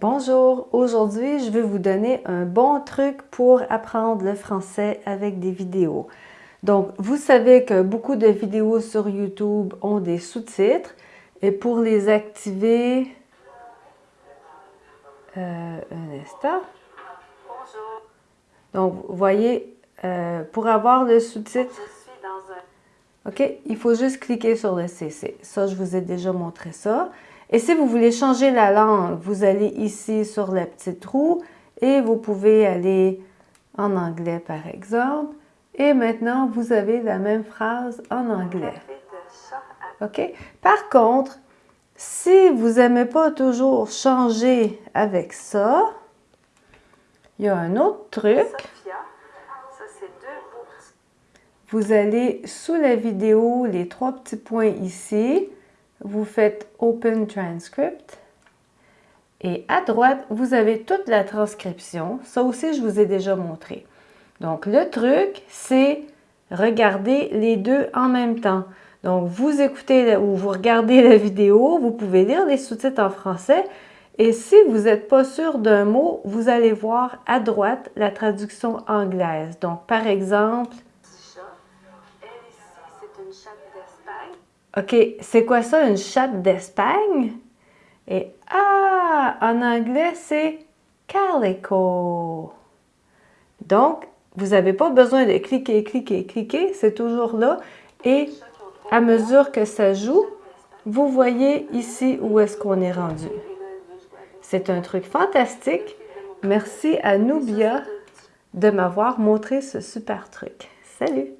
Bonjour, aujourd'hui je vais vous donner un bon truc pour apprendre le français avec des vidéos. Donc vous savez que beaucoup de vidéos sur YouTube ont des sous-titres et pour les activer, euh, un instant. Donc vous voyez, euh, pour avoir le sous-titre, OK, il faut juste cliquer sur le CC. Ça, je vous ai déjà montré ça. Et si vous voulez changer la langue, vous allez ici sur la petite roue et vous pouvez aller en anglais par exemple. Et maintenant, vous avez la même phrase en anglais. OK? Par contre, si vous n'aimez pas toujours changer avec ça, il y a un autre truc. Vous allez sous la vidéo, les trois petits points ici, vous faites Open Transcript. Et à droite, vous avez toute la transcription. Ça aussi, je vous ai déjà montré. Donc, le truc, c'est regarder les deux en même temps. Donc, vous écoutez ou vous regardez la vidéo, vous pouvez lire les sous-titres en français. Et si vous n'êtes pas sûr d'un mot, vous allez voir à droite la traduction anglaise. Donc, par exemple, OK, c'est quoi ça, une chatte d'Espagne? Et ah, en anglais, c'est calico. Donc, vous n'avez pas besoin de cliquer, cliquer, cliquer, c'est toujours là. Et à mesure que ça joue, vous voyez ici où est-ce qu'on est rendu. C'est un truc fantastique. Merci à Nubia de m'avoir montré ce super truc. Salut!